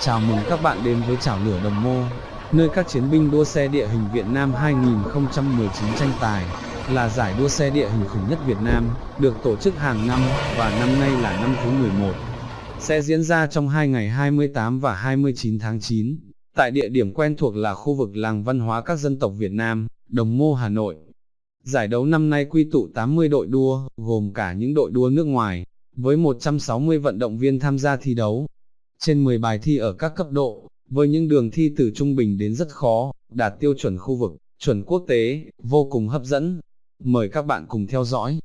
Chào mừng các bạn đến với Chảo Lửa Đồng Mô, nơi các chiến binh đua xe địa hình Việt Nam 2019 tranh tài, là giải đua xe địa hình khủng nhất Việt Nam, được tổ chức hàng năm, và năm nay là năm thứ 11. Sẽ diễn ra trong hai ngày 28 và 29 tháng 9, tại địa điểm quen thuộc là khu vực làng văn hóa các dân tộc Việt Nam, Đồng Mô Hà Nội. Giải đấu năm nay quy tụ 80 đội đua, gồm cả những đội đua nước ngoài, với 160 vận động viên tham gia thi đấu. Trên 10 bài thi ở các cấp độ, với những đường thi từ trung bình đến rất khó, đạt tiêu chuẩn khu vực, chuẩn quốc tế, vô cùng hấp dẫn. Mời các bạn cùng theo dõi.